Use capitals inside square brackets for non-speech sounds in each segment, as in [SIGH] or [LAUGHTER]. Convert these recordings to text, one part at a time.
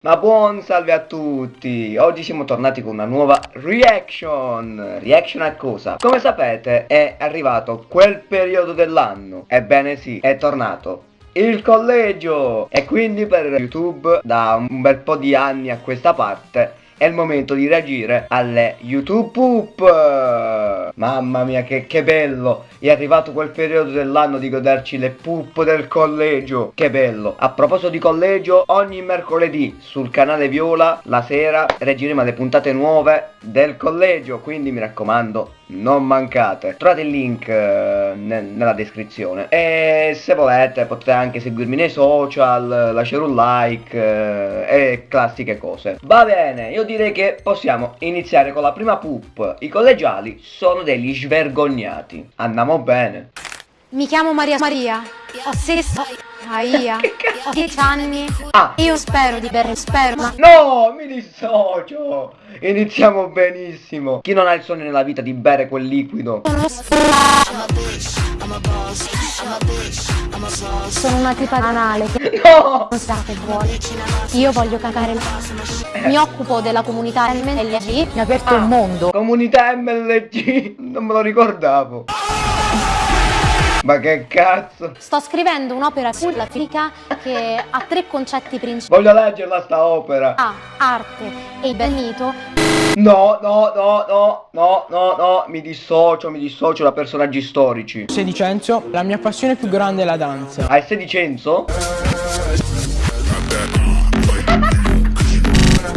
Ma buon salve a tutti! Oggi siamo tornati con una nuova reaction! Reaction a cosa? Come sapete è arrivato quel periodo dell'anno Ebbene sì, è tornato il collegio! E quindi per YouTube da un bel po' di anni a questa parte è il momento di reagire alle YouTube Poop Mamma mia che, che, bello! È arrivato quel periodo dell'anno di goderci le poop del collegio. Che bello! A proposito di collegio Ogni mercoledì sul canale Viola La sera reagiremo alle puntate nuove del collegio. Quindi mi raccomando non mancate. Trovate il link eh, ne nella descrizione. E se volete potete anche seguirmi nei social Lasciare un like eh, E classiche cose. Va bene io direi che possiamo iniziare con la prima poop. I collegiali sono degli svergognati. Andiamo bene. Mi chiamo Maria Maria, ho 6 Aia, ho 10 anni. Ah. Io spero di bere sperma. No, mi dissocio. Iniziamo benissimo. Chi non ha il sogno nella vita di bere quel liquido? Sono una tipa anale che no! non sa che vuole. Io voglio cagare il Mi occupo della comunità MLG. Mi ha aperto ah. il mondo. Comunità MLG? Non me lo ricordavo. Ma che cazzo? Sto scrivendo un'opera sulla fisica che ha tre concetti principali. Voglio leggerla sta opera. A. Arte e il mito. No, no, no, no, no, no, no, mi dissocio, mi dissocio da personaggi storici. Sedicenzo, la mia passione più grande è la danza. Hai sedicenzo?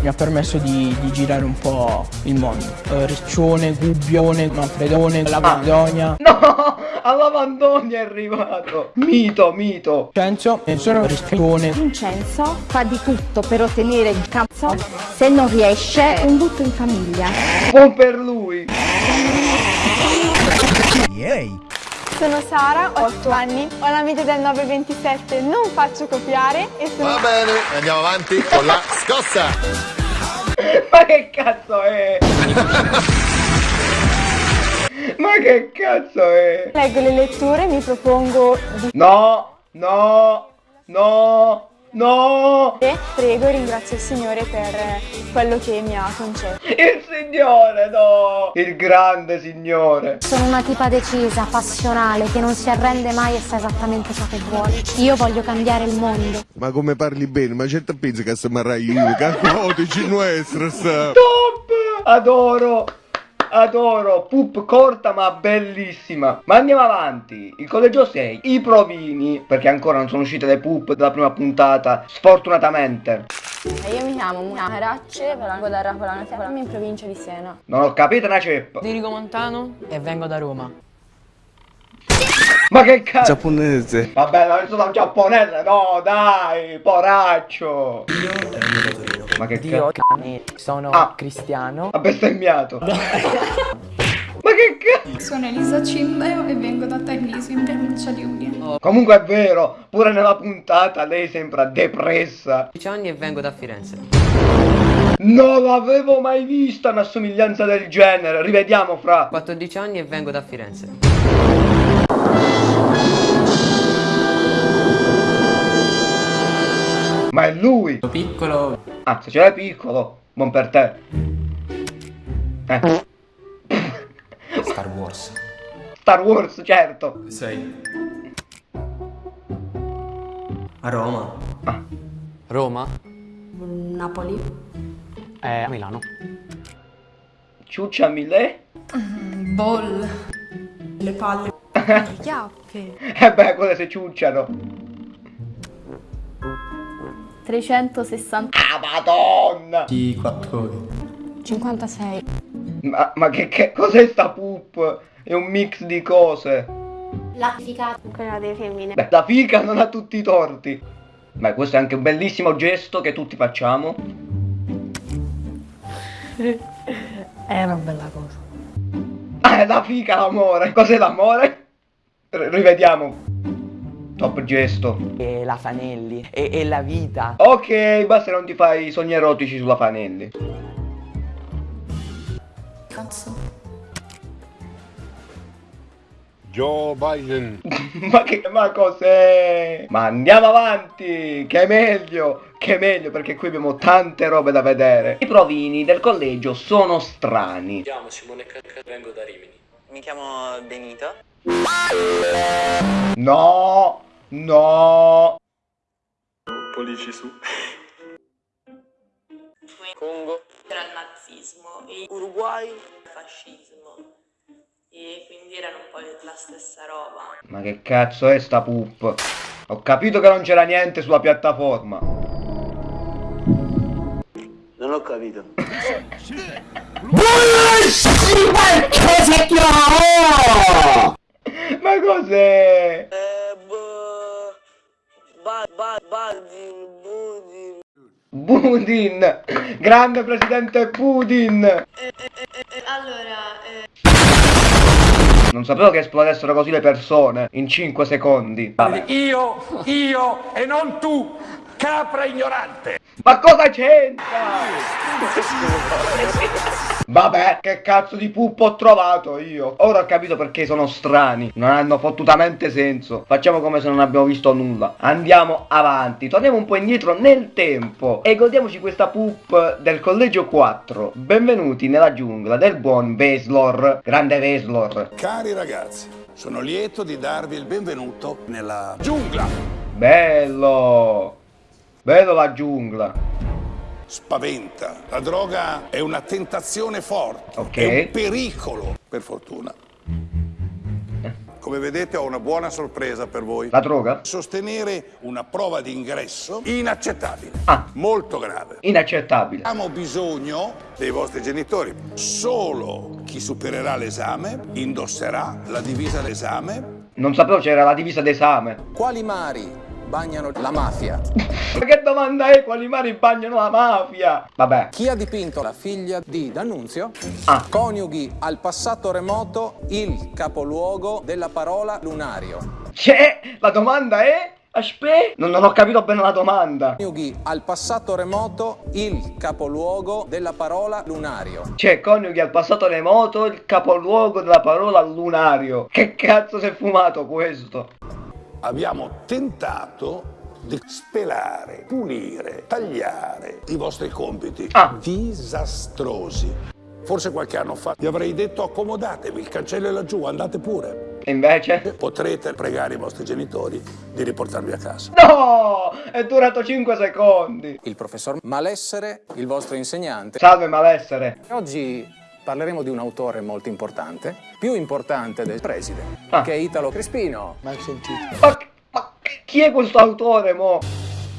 mi ha permesso di, di, girare un po' il mondo. Uh, Riccione, Gubbione, Manfredone, la Vandonia. No! Alla Vandonia è arrivato! Mito, mito! Vincenzo, sono Riccione. Vincenzo fa di tutto per ottenere il cazzo. Se non riesce, un butto in famiglia. Buon per lui! Yay! Sono Sara, ho 8 anni, ho la media del 927, non faccio copiare e sono... Va bene, andiamo avanti con la scossa! Ma che cazzo è? [LAUGHS] [LAUGHS] Ma che cazzo è? Leggo le letture, mi propongo di... No, no, no, No! E prego e ringrazio il Signore per quello che mi ha concesso. Il Signore, no! Il grande Signore! Sono una tipa decisa, passionale, che non si arrende mai e sa esattamente ciò che vuole. Io voglio cambiare il mondo. Ma come parli bene? Ma certo pensi che se marrai io, che codici nuestros! Top! Adoro! Adoro, pup corta ma bellissima. Ma andiamo avanti, il collegio 6, i provini, perché ancora non sono uscite le pup della prima puntata, sfortunatamente. Io mi chiamo Muna Racce, vengo da Rapolano, siamo in provincia di Siena. Non ho capito una ceppa. Dirigo Montano e vengo da Roma. Ma che cazzo? Giapponese. Vabbè, non sono un giapponese, no, dai, poraccio. Io vengo da Torino. Ma che Dio cane, sono ah. cristiano. Ha bestemmiato. [LAUGHS] Ma che cazzo? Sono Elisa Cimbeo e vengo da Tagliso in provincia di Udine. Oh. Comunque è vero, pure nella puntata lei sembra depressa. 10 anni e vengo da Firenze. Non l'avevo mai vista una somiglianza del genere. Rivediamo fra. 14 anni e vengo da Firenze. Lui! Piccolo. Ah, se ce l'hai piccolo, buon per te. Eh. Star Wars. Star Wars, certo. Sei. A Roma. Ah. Roma? Napoli. Eh, a Milano. Ciuccia Milè? Mm, ball. Le palle. [LAUGHS] Le chiappe. eh beh, quelle si ciucciano. 360. Ah, madonna! Di 4 ore. 56. Ma, ma che, che cos'è sta poop? È un mix di cose. La fica. Quella delle femmine. Beh, la fica non ha tutti i torti. Ma questo è anche un bellissimo gesto che tutti facciamo. [LAUGHS] è una bella cosa. Ah, è la fica l'amore. Cos'è l'amore? Rivediamo. Top gesto. E la Fanelli. E, e la vita. Ok, basta non ti fai sogni erotici sulla Fanelli. Cazzo. Joe Biden. [LAUGHS] ma che ma cos'è? Ma andiamo avanti, che è meglio, che è meglio perché qui abbiamo tante robe da vedere. I provini del collegio sono strani. Mi chiamo Simone Cacca, vengo da Rimini. Mi chiamo Benito. No, no. Pollici su. Congo. C'era il nazismo e Uruguay. il fascismo e quindi erano un po' la stessa roba. Ma che cazzo è sta pup? Ho capito che non c'era niente sulla piattaforma. Non ho capito. [LAUGHS] Ma cos'è? Budin. Grande presidente Budin! Allora, eh, Non sapevo che esplodessero così le persone in 5 secondi. Vabbè. Io, io e non tu, capra ignorante. Ma cosa c'entra? Vabbè, che cazzo di puppo ho trovato io? Ora ho capito perché sono strani. Non hanno fottutamente senso. Facciamo come se non abbiamo visto nulla. Andiamo avanti. Torniamo un po' indietro nel tempo. E godiamoci questa pup del collegio 4. Benvenuti nella giungla del buon Veslor. Grande Veslor. Cari ragazzi, sono lieto di darvi il benvenuto nella giungla. Bello. Bello la giungla. Spaventa. La droga è una tentazione forte. Ok. È un pericolo, per fortuna. Come vedete ho una buona sorpresa per voi. La droga? Sostenere una prova di ingresso inaccettabile. Ah. Molto grave. Inaccettabile. Abbiamo bisogno dei vostri genitori. Solo chi supererà l'esame indosserà la divisa d'esame. Non sapevo c'era la divisa d'esame. Quali mari bagnano la mafia? Ma che domanda è? Quali mari bagnano la mafia? Vabbè. Chi ha dipinto la figlia di D'Annunzio? Ah. Coniughi al passato remoto il capoluogo della parola lunario. C'è? La domanda è? Aspetta. Non, non ho capito bene la domanda. Coniughi al passato remoto il capoluogo della parola lunario. C'è coniughi al passato remoto il capoluogo della parola lunario. Che cazzo si è fumato questo? Abbiamo tentato di spelare, pulire, tagliare i vostri compiti Ah. disastrosi. Forse qualche anno fa vi avrei detto accomodatevi, il cancello è laggiù, andate pure. E invece? Potrete pregare i vostri genitori di riportarvi a casa. No! È durato 5 secondi. Il professor Malessere, il vostro insegnante. Salve malessere. Oggi parleremo di un autore molto importante, più importante del preside, Ah. che è Italo Crespino. Ma, ma chi è questo autore, mo?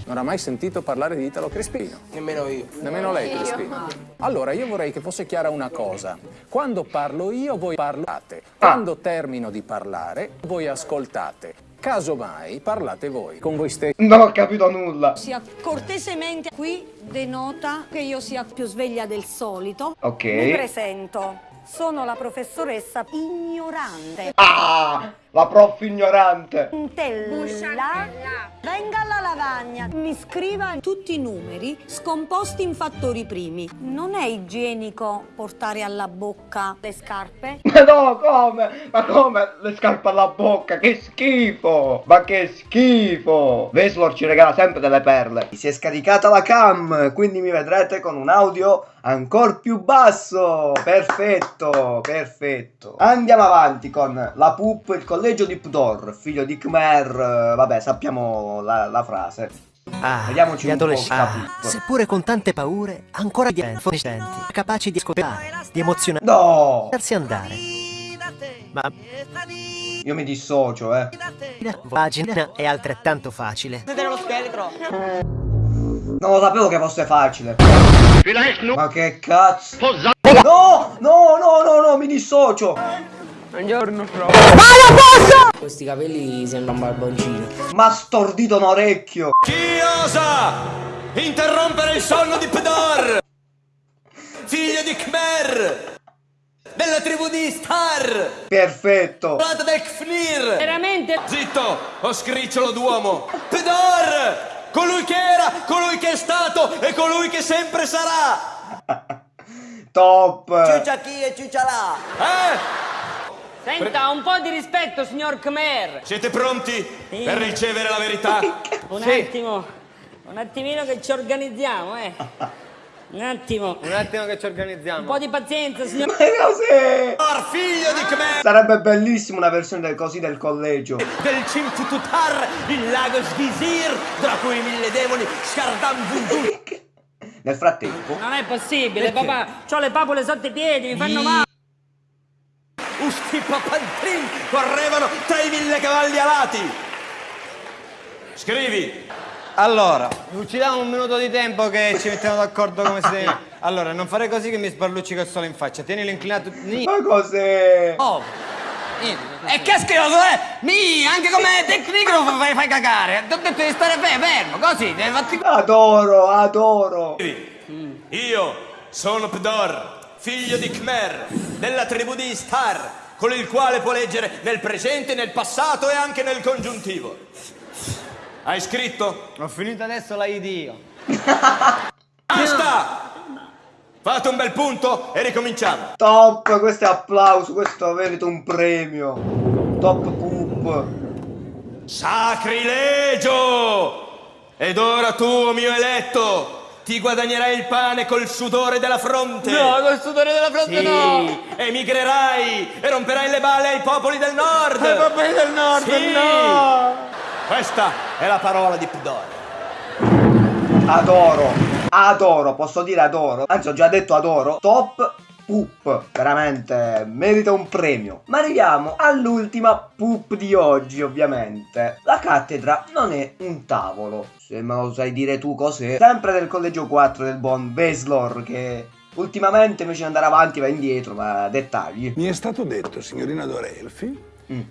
Non ha mai sentito parlare di Italo Crespino? Nemmeno io. Nemmeno lei, Crespino. Allora, io vorrei che fosse chiara una cosa. Quando parlo io, voi parlate. Quando termino di parlare, voi ascoltate. Casomai, parlate voi, con voi stessi. Non ho capito nulla. Sia cortesemente qui denota che io sia più sveglia del solito. Ok. Mi presento. Sono la professoressa ignorante. Ah! La prof ignorante. Tella, venga alla lavagna, mi scriva tutti i numeri scomposti in fattori primi. Non è igienico portare alla bocca le scarpe? [LAUGHS] Ma no, come? Ma come? Le scarpe alla bocca, che schifo! Ma che schifo! Veslor ci regala sempre delle perle. Si è scaricata la cam, quindi mi vedrete con un audio ancora più basso. Perfetto, perfetto. Andiamo avanti con la pup, il collegio di Pdor, figlio di Khmer. eh, Vabbè, sappiamo la, la frase. Ah, Vediamoci gli un po' adolescenti. pup. Seppure con tante paure, ancora di adolescenti, capaci di ascoltare, di emozionare, No! lasciarsi andare. Ma Io mi dissocio, eh. la pagina è altrettanto facile. Vedere lo scheletro. Non lo sapevo che fosse facile. Ma che cazzo? No! No, no, no, no, mi dissocio! Buongiorno, prof. Questi capelli sembra un barboncino. Ma stordito un orecchio! Chi osa interrompere il sonno di Pedor? Figlio di Khmer! Della tribù di Star! Perfetto! Volata del Kfnir! Veramente? Zitto, o scricciolo d'uomo! Pedor! Colui che era, colui che è stato e colui che sempre sarà! [LAUGHS] Top! Ciuccia chi e ciuccia là. Eh? Senta, un po' di rispetto, signor Khmer. Siete pronti Sì. per ricevere la verità? [LAUGHS] Un Sì. attimo, un attimino che ci organizziamo, eh. Un attimo. Un attimo che ci organizziamo. Un po' di pazienza, signor. Ma cos'è? figlio di Khmer! Sarebbe bellissimo una versione del così del collegio. Del Cimtututar, il lago Svisir, tra cui mille demoni, Shardam Vundun. Nel frattempo, Non è possibile, Perché? papà. C'ho le papole sotto i piedi, mi fanno male. Usti Papantrin correvano tra i mille cavalli alati. Scrivi. Allora, ci diamo un minuto di tempo che ci mettiamo d'accordo come si deve. [LAUGHS] Allora, non fare così che mi sballucci col sole in faccia. Tienilo inclinato. Ni- ma cos'è? Oh. E che schifo, eh? Mi, anche come tecnico fai, fai cagare. Ti ho detto di stare fe- fermo, così. Devi fatti... Adoro, adoro. Io sono Pdor, figlio di Khmer, della tribù di Istar, con il quale può leggere nel presente, nel passato e anche nel congiuntivo. Hai scritto? Ho finito adesso la io. Basta! Fate un bel punto e ricominciamo. Top, questo è applauso, questo merita un premio. Top poop. Sacrilegio! Ed ora tu, mio eletto, ti guadagnerai il pane col sudore della fronte. No, col sudore della fronte Sì, no. Emigrerai e romperai le balle ai popoli del nord. Ai popoli del nord, Sì. no. Questa è la parola di Pdor. Adoro, adoro, posso dire adoro. Anzi, ho già detto adoro. Top poop, veramente merita un premio. Ma arriviamo all'ultima poop di oggi, ovviamente. La cattedra non è un tavolo. Se me lo sai dire tu cos'è. Sempre del collegio 4 del buon Beslor che ultimamente invece di andare avanti va indietro, ma dettagli. Mi è stato detto, signorina Dorelfi,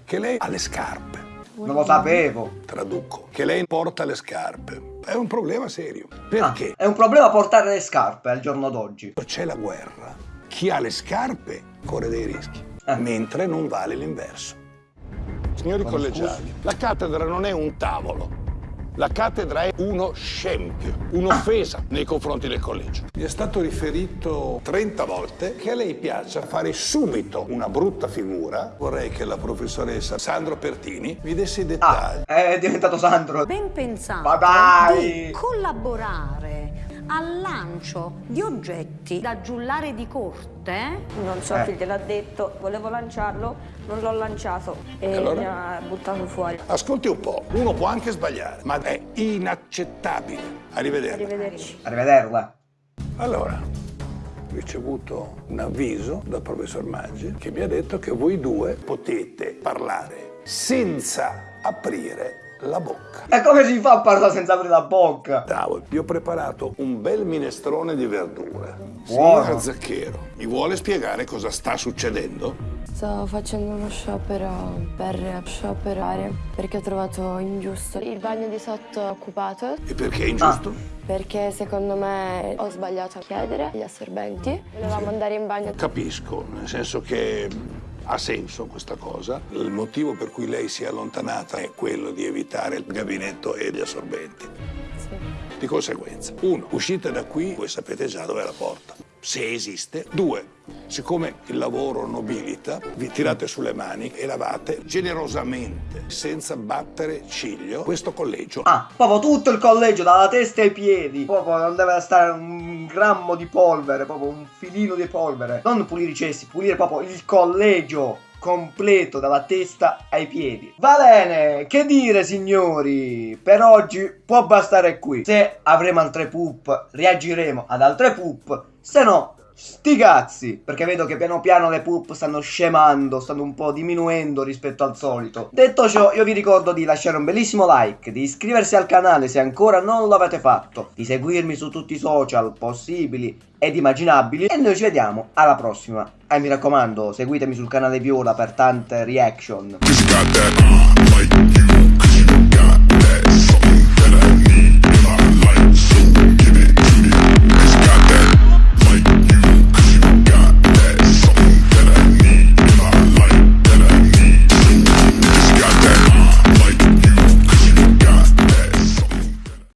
che lei ha le scarpe. Non lo sapevo. Traduco. Che lei porta le scarpe. È un problema serio. Perché? È un problema portare le scarpe al giorno d'oggi. C'è la guerra. Chi ha le scarpe corre dei rischi, mentre non vale l'inverso. Signori Con collegiali, la cattedra non è un tavolo. La cattedra è uno scempio, un'offesa nei confronti del collegio. Mi è stato riferito 30 volte che a lei piaccia fare subito una brutta figura. Vorrei che la professoressa Sandro Pertini mi desse i dettagli. È diventato Sandro. Ben pensato Ma dai! di collaborare al lancio di oggetti da giullare di corte. Non so Eh. chi gliel'ha detto, volevo lanciarlo, non l'ho lanciato e allora? mi ha buttato fuori. Ascolti un po', uno può anche sbagliare, ma è inaccettabile. Arrivederci. Arrivederci. Arrivederla. Allora, ho ricevuto un avviso dal professor Maggi che mi ha detto che voi due potete parlare senza aprire la bocca. E come si fa a parlare senza aprire la bocca? Tavolo. Vi ho preparato un bel minestrone di verdure. Buono. Signor Zacchero, mi vuole spiegare cosa sta succedendo? Sto facendo uno sciopero per scioperare perché ho trovato ingiusto il bagno di sotto occupato. E perché è ingiusto? Perché secondo me ho sbagliato a chiedere gli assorbenti. Volevamo andare in bagno. Capisco, nel senso che ha senso questa cosa. Il motivo per cui lei si è allontanata è quello di evitare il gabinetto e gli assorbenti. Di conseguenza, uno, uscite da qui, voi sapete già dove è la porta, se esiste. Due, siccome il lavoro nobilita, vi tirate sulle mani e lavate generosamente, senza battere ciglio, questo collegio. Ah, proprio tutto il collegio, dalla testa ai piedi. Proprio non deve stare un grammo di polvere, proprio un filino di polvere. Non pulire i cessi, pulire proprio il collegio completo dalla testa ai piedi. Va bene, che dire signori? Per oggi può bastare qui. Se avremo altre poop, reagiremo ad altre poop. Se no, sti cazzi. Perché vedo che piano piano le poop stanno scemando, stanno un po' diminuendo rispetto al solito. Detto ciò, io vi ricordo di lasciare un bellissimo like, di iscriversi al canale se ancora non l'avete fatto, di seguirmi su tutti i social possibili ed immaginabili e noi ci vediamo alla prossima. E mi raccomando, seguitemi sul canale Viola per tante reaction.